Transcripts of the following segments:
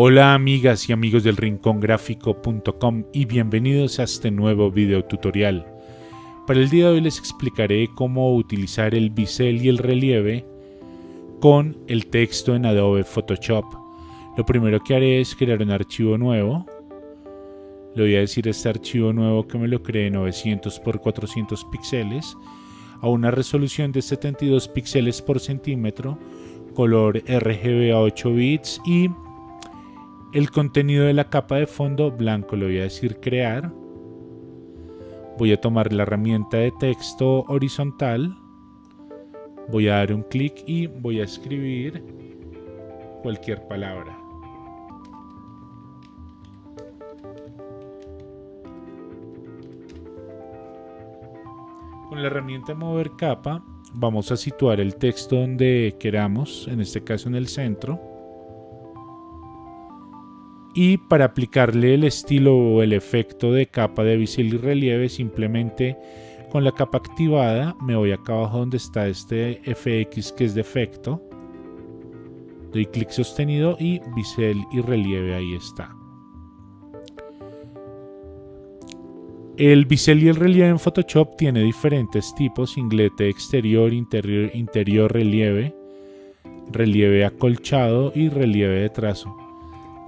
Hola amigas y amigos del rincongráfico.com y bienvenidos a este nuevo video tutorial. Para el día de hoy les explicaré cómo utilizar el bisel y el relieve con el texto en Adobe Photoshop. Lo primero que haré es crear un archivo nuevo. Le voy a decir este archivo nuevo que me lo cree 900 x 400 píxeles a una resolución de 72 píxeles por centímetro, color RGB a 8 bits y el contenido de la capa de fondo blanco le voy a decir crear. Voy a tomar la herramienta de texto horizontal. Voy a dar un clic y voy a escribir cualquier palabra. Con la herramienta mover capa vamos a situar el texto donde queramos, en este caso en el centro y para aplicarle el estilo o el efecto de capa de bisel y relieve simplemente con la capa activada me voy acá abajo donde está este FX que es de efecto doy clic sostenido y bisel y relieve ahí está. El bisel y el relieve en Photoshop tiene diferentes tipos inglete exterior interior interior relieve relieve acolchado y relieve de trazo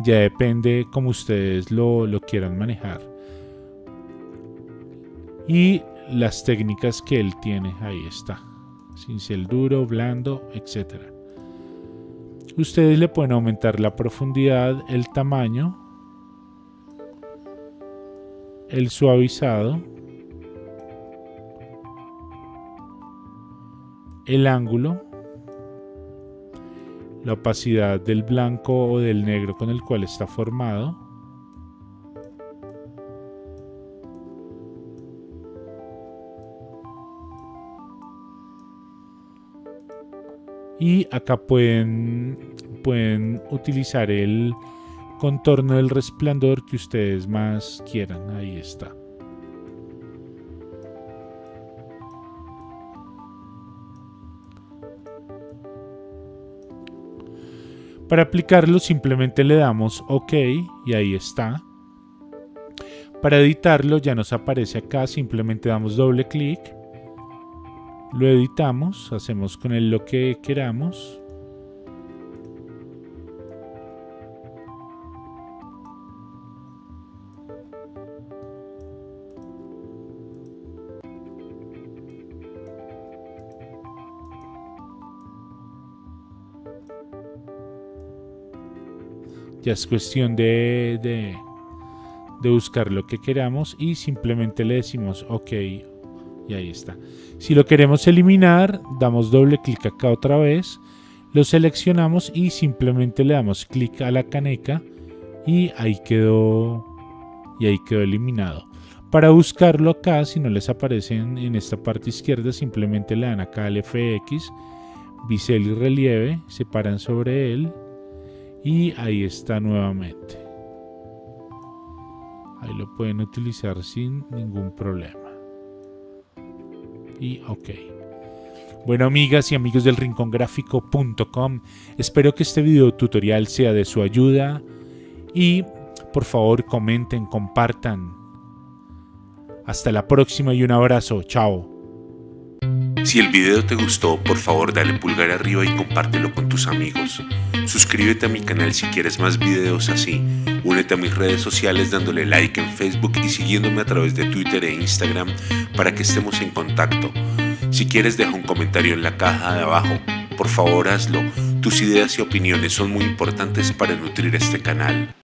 ya depende como ustedes lo, quieran manejar. Y las técnicas que él tiene, ahí está. Cincel duro, blando, etc. Ustedes le pueden aumentar la profundidad, el tamaño, el suavizado, el ángulo la opacidad del blanco o del negro con el cual está formado. Y acá pueden, pueden utilizar el contorno del resplandor que ustedes más quieran. Ahí está. Para aplicarlo simplemente le damos OK y ahí está. Para editarlo ya nos aparece acá, simplemente damos doble clic. Lo editamos, hacemos con él lo que queramos. Ya es cuestión de, de, buscar lo que queramos y simplemente le decimos OK y ahí está. Si lo queremos eliminar, damos doble clic acá otra vez, lo seleccionamos y simplemente le damos clic a la caneca y ahí quedó y ahí quedó eliminado. Para buscarlo acá, si no les aparece en, esta parte izquierda, simplemente le dan acá al FX, bisel y relieve, se paran sobre él y ahí está nuevamente. Ahí lo pueden utilizar sin ningún problema. Y ok. Bueno amigas y amigos del rincongráfico.com espero que este video tutorial sea de su ayuda. Y por favor comenten, compartan. Hasta la próxima y un abrazo, chao si el video te gustó, por favor dale pulgar arriba y compártelo con tus amigos. Suscríbete a mi canal si quieres más videos así. Únete a mis redes sociales dándole like en Facebook y siguiéndome a través de Twitter e Instagram para que estemos en contacto. Si quieres deja un comentario en la caja de abajo. Por favor hazlo. Tus ideas y opiniones son muy importantes para nutrir este canal.